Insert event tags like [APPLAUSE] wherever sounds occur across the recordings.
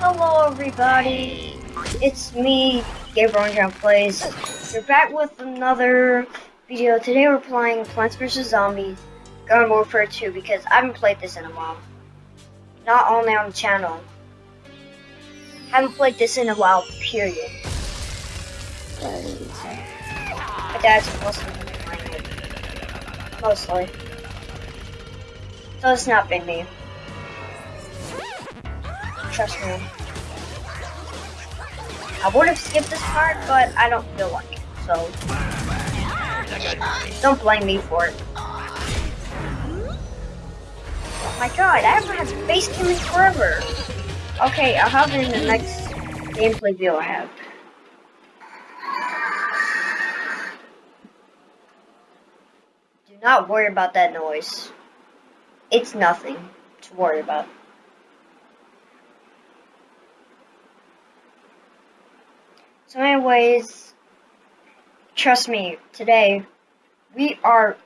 Hello everybody, it's me, Gabriel John Plays. We're back with another video. Today we're playing Plants vs. Zombies Garden Warfare 2 because I haven't played this in a while. Not only on the channel. Haven't played this in a while, period. My dad's mostly playing it. Mostly. So it's not been me. Trust me. I would have skipped this part, but I don't feel like it, so... Don't blame me for it. Oh my god, I haven't had face cam in forever! Okay, I'll have it in the next gameplay video I have. Do not worry about that noise. It's nothing to worry about. So anyways, trust me, today we are,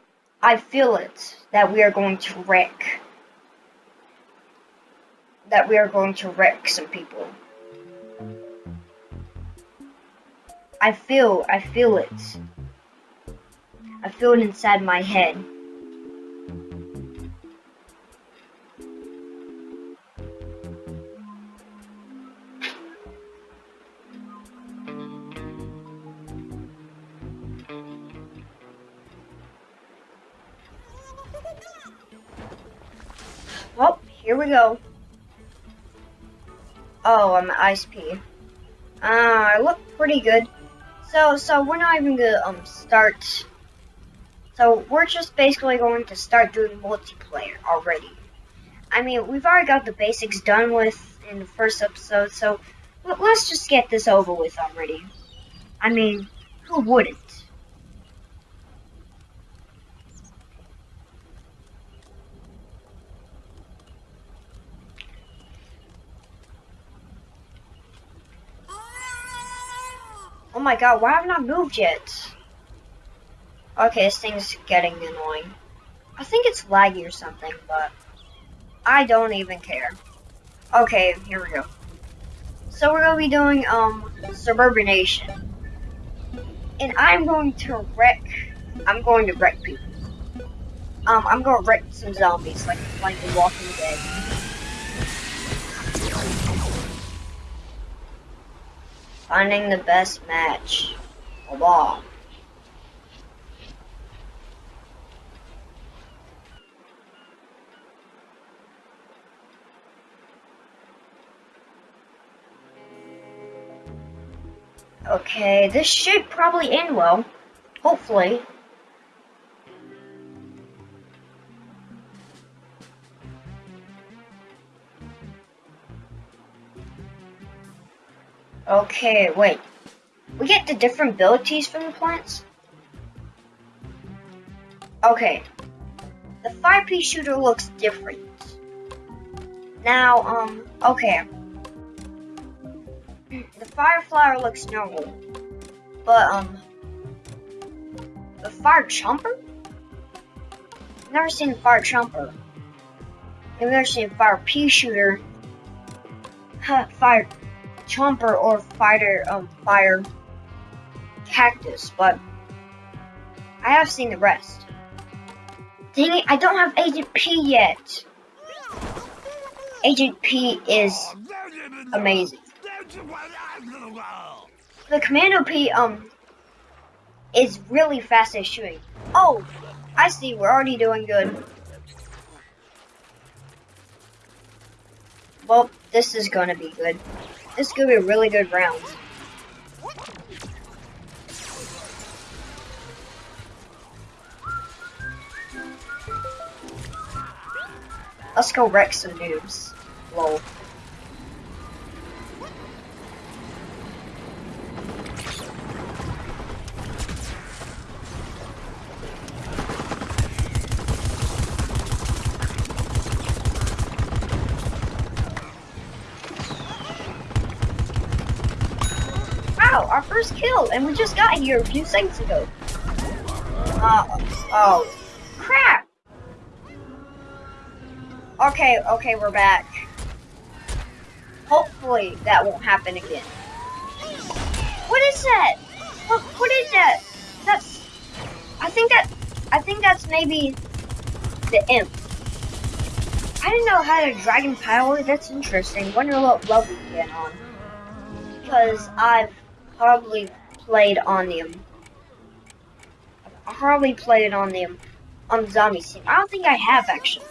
I feel it, that we are going to wreck. That we are going to wreck some people. I feel, I feel it. I feel it inside my head. Here we go. Oh, I'm Ice Pea. Uh, I look pretty good. So, so we're not even gonna um start. So we're just basically going to start doing multiplayer already. I mean, we've already got the basics done with in the first episode, so let's just get this over with already. I mean, who wouldn't? Oh my god, why haven't I moved yet? Okay, this thing's getting annoying. I think it's laggy or something, but I don't even care. Okay, here we go. So we're gonna be doing um Suburbination. And I'm going to wreck I'm going to wreck people. Um, I'm gonna wreck some zombies like like The Walking Dead. Finding the best match. Blah. Okay, this should probably end well. Hopefully. Okay, wait. We get the different abilities from the plants? Okay. The fire pea shooter looks different. Now, um, okay. The fire flower looks normal. But, um, the fire chomper? I've never seen a fire chomper. I've never seen a fire pea shooter. Huh, fire chomper or fighter um fire cactus, but I have seen the rest. Dang it, I don't have Agent Pea yet. Agent Pea is amazing. The Commando Pea um is really fast at shooting. Oh, I see, we're already doing good. Well, this is gonna be good. This is gonna be a really good round. Let's go wreck some noobs. Lol. Our first kill, and we just got here a few seconds ago. Uh, oh. Crap! Okay, okay, we're back. hopefully that won't happen again. What is that? What, what is that? That's, I think that, I think that's maybe the imp. I didn't know how to dragon power. That's interesting. Wonder what level we get on. Because I've probably played on them. I probably played on them on the zombie scene. I don't think I have actually.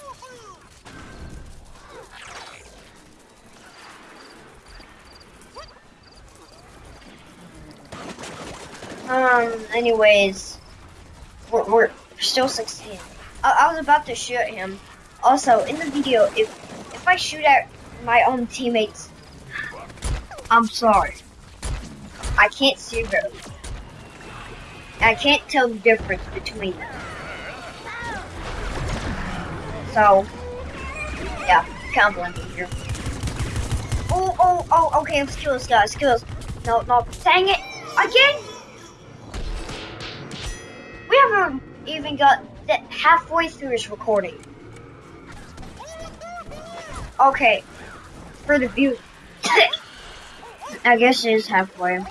Um, anyways, we're, we're still succeeding. I, I was about to shoot him. Also, in the video, if if I shoot at my own teammates, I'm sorry. I can't see them. I can't tell the difference between them. So, yeah, can't blame me here. Oh, oh, oh, okay, let's kill this guy, let's kill this. No, no, dang it, again! We haven't even got that halfway through this recording. Okay, for the view. [COUGHS] I guess it is halfway.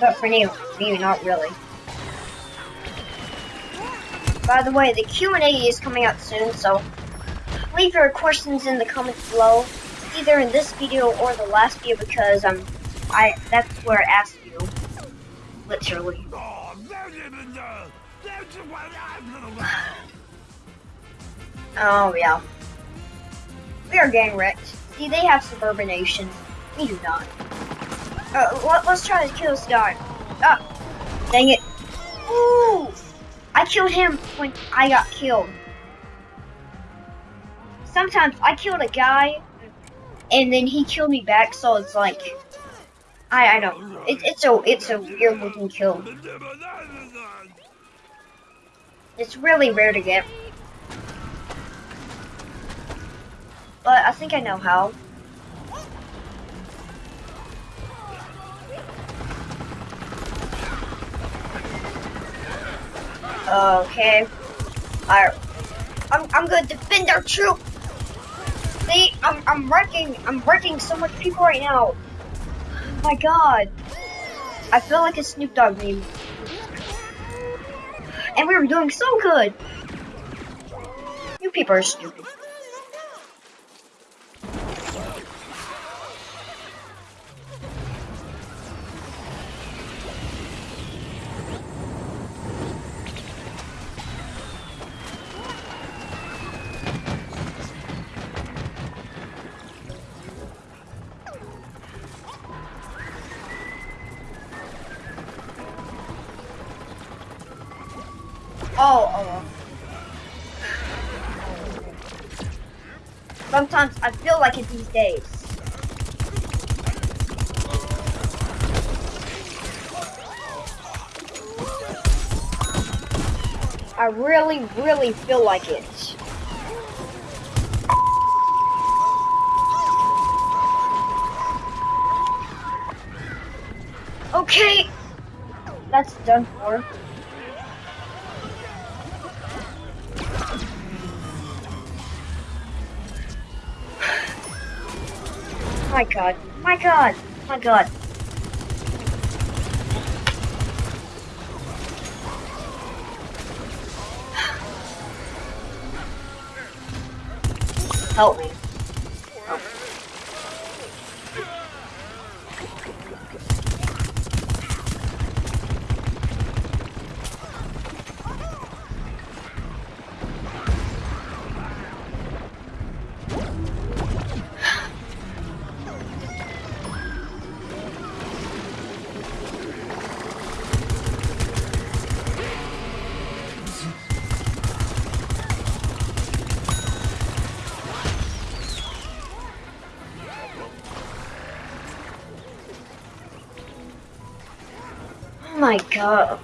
But for you, you not really. By the way, the Q&A is coming out soon, so leave your questions in the comments below, either in this video or the last video, because um, I that's where I asked you, literally. [SIGHS] Oh yeah. We are gang wrecked. See, they have suburbination. We do not. Uh, let, us try to kill this guy. Ah, dang it. Ooh! I killed him when I got killed. Sometimes I killed a guy, and then he killed me back, so it's like, I, I don't, it, it's a, it's a weird looking kill. It's really rare to get. But I think I know how. Okay. Alright. I'm I'm gonna defend our troop. See, I'm I'm wrecking I'm wrecking so much people right now. Oh my god. I feel like a Snoop Dogg meme. And we were doing so good. You people are stupid. Oh, oh. Sometimes I feel like it these days. I really, really feel like it. Okay, that's done for. My god. My god. My god. Help me. My god.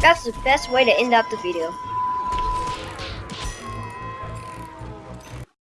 That's the best way to end up the video.